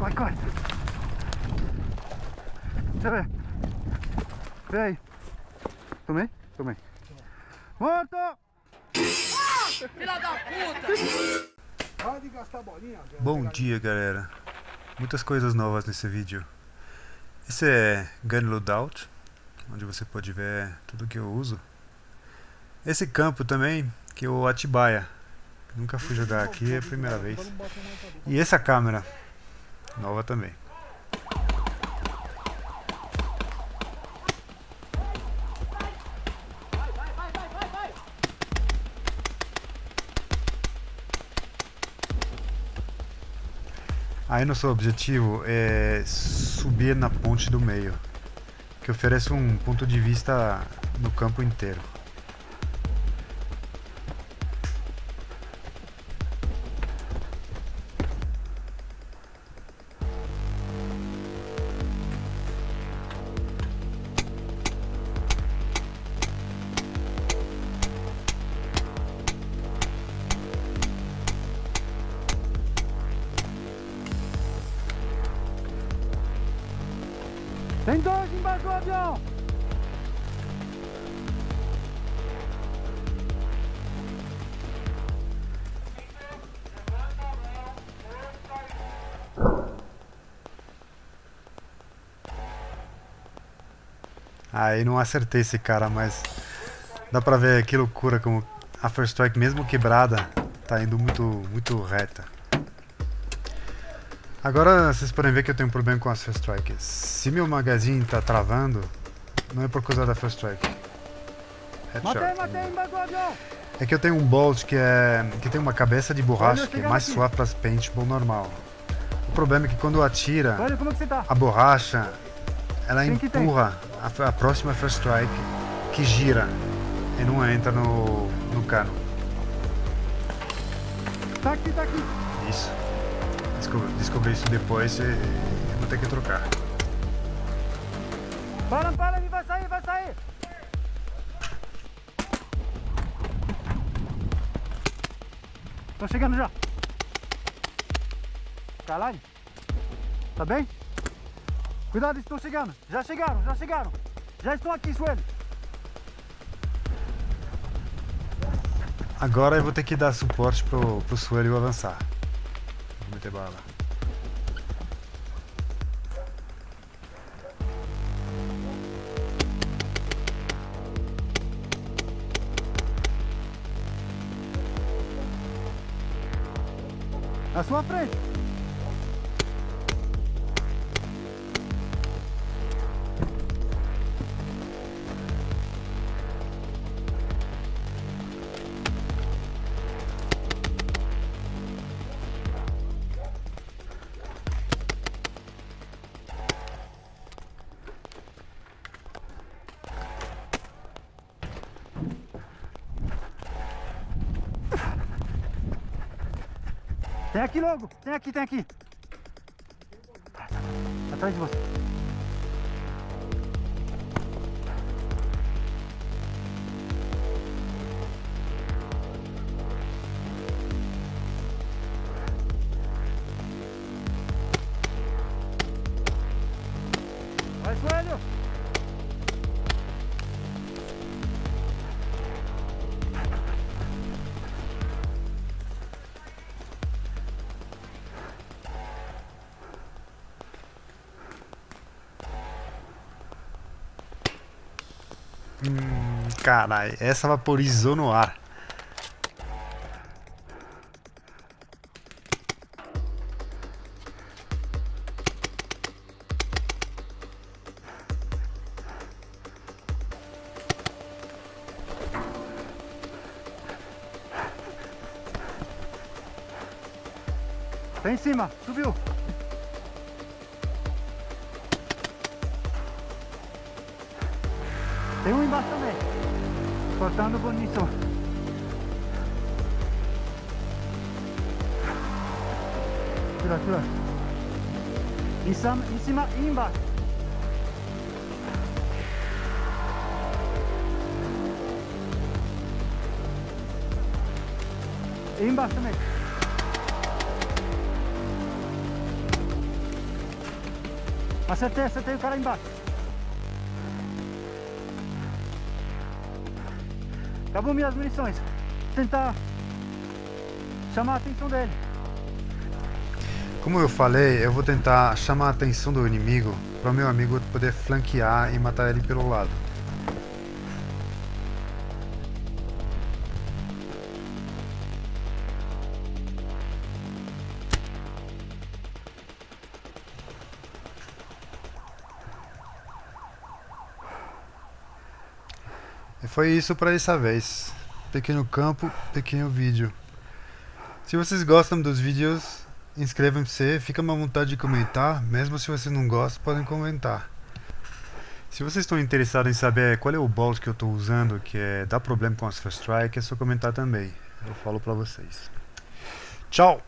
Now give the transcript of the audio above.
corre, corre. Deixa eu ver. Vê aí. Tomei? Tomei. Morto! Filha da puta! Para de gastar bolinha. Bom dia galera, muitas coisas novas nesse vídeo. Esse é Gun Loadout, onde você pode ver tudo que eu uso. Esse campo também, que é o Atibaia. Nunca fui jogar aqui, é a primeira vez. E essa câmera, nova também. Aí nosso objetivo é subir na ponte do meio, que oferece um ponto de vista no campo inteiro. Tem dois embaixo do avião! Aí não acertei esse cara, mas dá pra ver que loucura como a First Strike, mesmo quebrada, tá indo muito, muito reta. Agora vocês podem ver que eu tenho um problema com as First Strike. Se meu magazine tá travando, não é por causa da First Strike. Headshot. matei! É que eu tenho um Bolt que, é, que tem uma cabeça de borracha que é mais suave para as paintball normal. O problema é que quando atira, é tá. a borracha ela empurra a, a próxima first strike que gira e não entra no, no cano. Tá aqui, tá aqui. Isso. Descobri, descobri isso depois e, vou ter que trocar. Para, para, ele vai sair, vai sair! Tô chegando já. Caralho. Tá bem? Cuidado, estão chegando. Já chegaram, já chegaram. Já estão aqui, Sueli. Agora eu vou ter que dar suporte pro, pro Suelio avançar. Meter bala. Na sua frente. Tem aqui logo. Tem aqui, tem aqui. Atrás de você. Vai, Suélio! Hum, caralho, essa vaporizou no ar. Tá em cima, subiu. Tem um embaixo também. Cortando bonito. Tira, tira. Em cima, em cima e embaixo. E embaixo também. Acertei, acertei o cara embaixo. Acabou minhas munições. Tentar chamar a atenção dele. Como eu falei, eu vou tentar chamar a atenção do inimigo para o meu amigo poder flanquear e matar ele pelo lado. Foi isso para essa vez. Pequeno campo, pequeno vídeo. Se vocês gostam dos vídeos, inscrevam-se, fica à vontade de comentar, mesmo se vocês não gostam, podem comentar. Se vocês estão interessados em saber qual é o bolt que eu estou usando, que é, dá problema com as First Strike, é só comentar também. Eu falo pra vocês. Tchau!